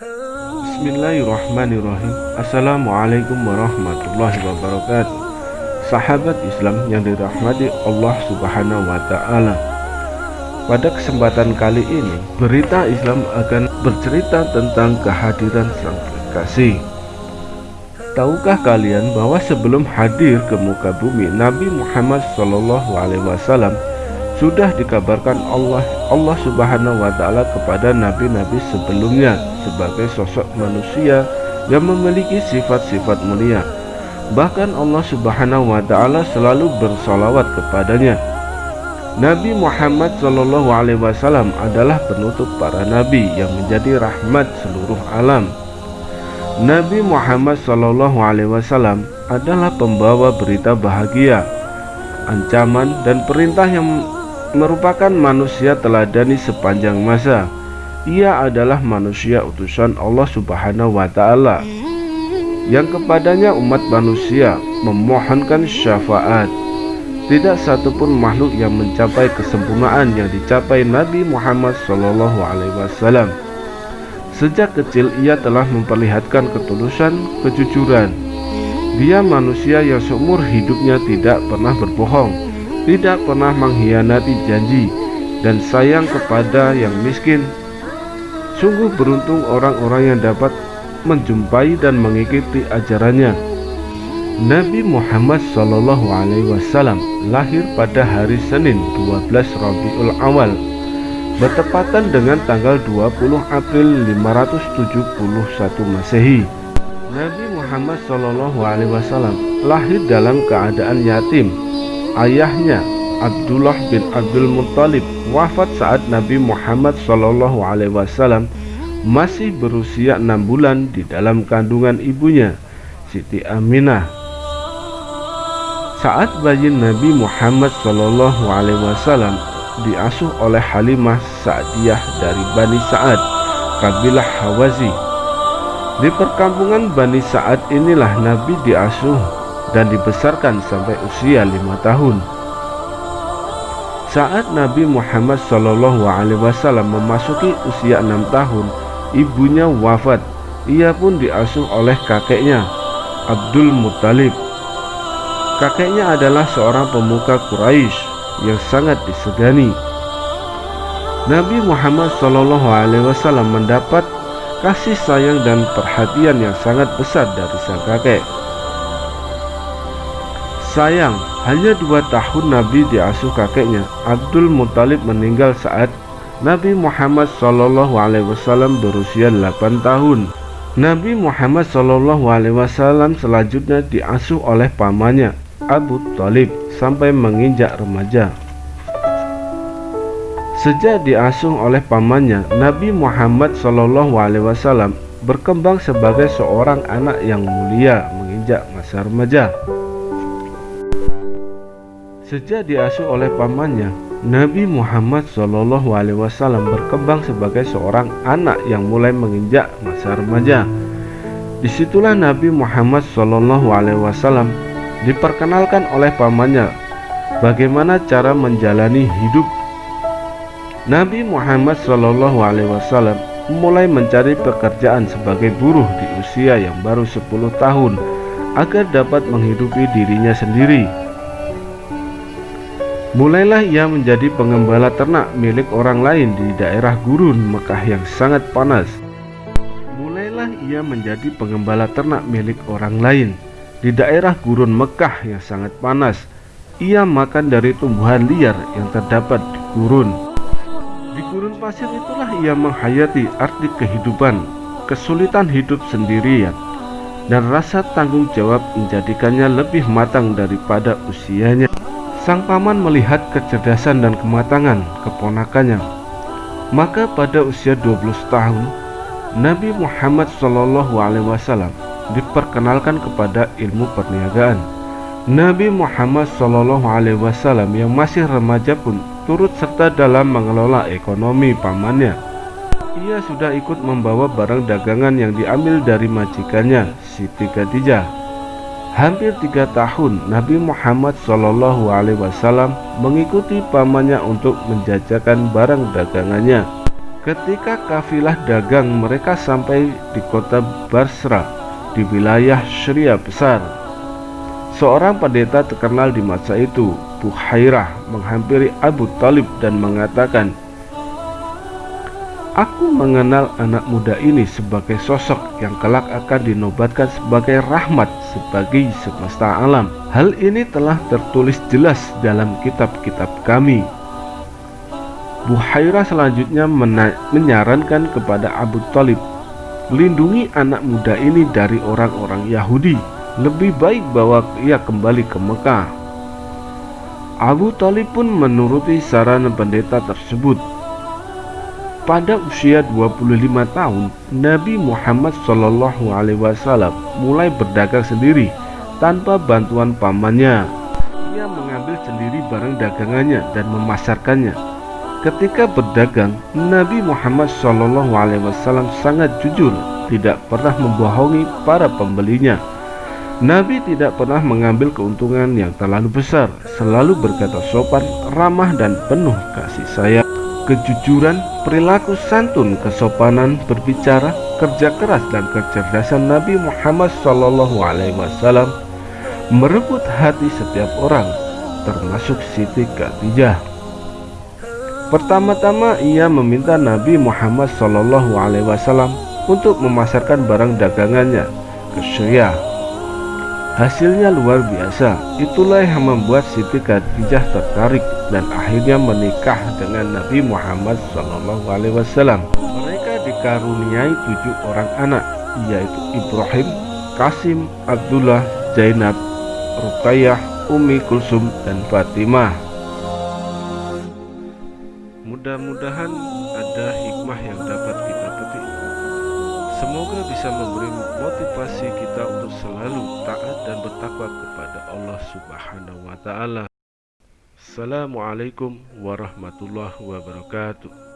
Bismillahirrahmanirrahim. Assalamualaikum warahmatullahi wabarakatuh. Sahabat Islam yang dirahmati Allah subhanahu wa ta'ala Pada kesempatan kali ini Berita Islam akan bercerita tentang kehadiran Sang Kekasih. Tahukah kalian bahwa sebelum hadir ke muka bumi Nabi Muhammad SAW sudah dikabarkan Allah Allah Subhanahu wa taala kepada nabi-nabi sebelumnya sebagai sosok manusia yang memiliki sifat-sifat mulia. Bahkan Allah Subhanahu wa taala selalu bersolawat kepadanya. Nabi Muhammad Shallallahu alaihi wasallam adalah penutup para nabi yang menjadi rahmat seluruh alam. Nabi Muhammad Shallallahu Alaihi Wasallam adalah pembawa berita bahagia, ancaman dan perintah yang merupakan manusia teladani sepanjang masa. Ia adalah manusia utusan Allah Subhanahu wa taala yang kepadanya umat manusia memohonkan syafaat. Tidak satupun makhluk yang mencapai kesempurnaan yang dicapai Nabi Muhammad wasallam. Sejak kecil ia telah memperlihatkan ketulusan, kejujuran. Dia manusia yang seumur hidupnya tidak pernah berbohong, tidak pernah mengkhianati janji, dan sayang kepada yang miskin. Sungguh beruntung orang-orang yang dapat menjumpai dan mengikuti ajarannya. Nabi Muhammad Wasallam lahir pada hari Senin 12 Rabiul Awal bertepatan dengan tanggal 20 April 571 Masehi. Nabi Muhammad Wasallam lahir dalam keadaan yatim. Ayahnya Abdullah bin Abdul Muttalib wafat saat Nabi Muhammad Shallallahu Alaihi Wasallam masih berusia enam bulan di dalam kandungan ibunya Siti Aminah. Saat bayi Nabi Muhammad Shallallahu Alaihi Wasallam diasuh oleh Halimah Sa'diyah dari Bani Sa'ad, kabilah Hawazi. Di perkampungan Bani Sa'ad inilah Nabi diasuh dan dibesarkan sampai usia lima tahun. Saat Nabi Muhammad Shallallahu Alaihi Wasallam memasuki usia enam tahun, ibunya wafat. Ia pun diasuh oleh kakeknya, Abdul Muttalib. Kakeknya adalah seorang pemuka Quraisy yang sangat disegani. Nabi Muhammad Shallallahu Alaihi Wasallam mendapat kasih sayang dan perhatian yang sangat besar dari sang kakek. Sayang, hanya dua tahun Nabi diasuh kakeknya. Abdul Muthalib meninggal saat Nabi Muhammad Wasallam berusia 8 tahun. Nabi Muhammad Wasallam selanjutnya diasuh oleh pamannya Abu Talib sampai menginjak remaja. Sejak diasuh oleh pamannya, Nabi Muhammad Wasallam berkembang sebagai seorang anak yang mulia menginjak masa remaja. Sejak diasuh oleh pamannya, Nabi Muhammad Wasallam berkembang sebagai seorang anak yang mulai menginjak masa remaja. Di situlah Nabi Muhammad Wasallam diperkenalkan oleh pamannya bagaimana cara menjalani hidup. Nabi Muhammad Wasallam mulai mencari pekerjaan sebagai buruh di usia yang baru 10 tahun agar dapat menghidupi dirinya sendiri. Mulailah ia menjadi pengembala ternak milik orang lain di daerah gurun Mekah yang sangat panas. Mulailah ia menjadi pengembala ternak milik orang lain di daerah gurun Mekah yang sangat panas, ia makan dari tumbuhan liar yang terdapat di gurun. Di gurun pasir itulah ia menghayati arti kehidupan, kesulitan hidup sendirian, dan rasa tanggung jawab menjadikannya lebih matang daripada usianya. Sang paman melihat kecerdasan dan kematangan keponakannya. Maka pada usia 12 tahun, Nabi Muhammad SAW diperkenalkan kepada ilmu perniagaan. Nabi Muhammad Wasallam yang masih remaja pun turut serta dalam mengelola ekonomi pamannya. Ia sudah ikut membawa barang dagangan yang diambil dari majikannya, Siti Khadijah. Hampir tiga tahun Nabi Muhammad Shallallahu Alaihi Wasallam mengikuti pamannya untuk menjajakan barang dagangannya. Ketika kafilah dagang mereka sampai di kota Basra di wilayah Syria besar. Seorang pendeta terkenal di masa itu, Buhairah, menghampiri Abu Talib dan mengatakan, Aku mengenal anak muda ini sebagai sosok yang kelak akan dinobatkan sebagai rahmat sebagai semesta alam. Hal ini telah tertulis jelas dalam kitab-kitab kami. Buhairah selanjutnya menyarankan kepada Abu Talib Lindungi anak muda ini dari orang-orang Yahudi Lebih baik bawa ia kembali ke Mekah Abu Talib pun menuruti saran pendeta tersebut Pada usia 25 tahun Nabi Muhammad SAW mulai berdagang sendiri tanpa bantuan pamannya Ia mengambil sendiri barang dagangannya dan memasarkannya Ketika berdagang, Nabi Muhammad SAW sangat jujur, tidak pernah membohongi para pembelinya. Nabi tidak pernah mengambil keuntungan yang terlalu besar, selalu berkata sopan, ramah, dan penuh kasih sayang. Kejujuran, perilaku santun, kesopanan, berbicara, kerja keras, dan kecerdasan Nabi Muhammad SAW merebut hati setiap orang, termasuk Siti Khadijah. Pertama-tama ia meminta Nabi Muhammad SAW untuk memasarkan barang dagangannya ke Syria. Hasilnya luar biasa. Itulah yang membuat Siti Khadijah tertarik dan akhirnya menikah dengan Nabi Muhammad SAW. Mereka dikaruniai tujuh orang anak, yaitu Ibrahim, Kasim, Abdullah, Zainab, Ruqayyah, Umi Kulsum, dan Fatimah. Mudah-mudahan ada hikmah yang dapat kita. Semoga bisa memberi motivasi kita untuk selalu taat dan bertakwa kepada Allah Subhanahu wa taala. Assalamualaikum warahmatullahi wabarakatuh.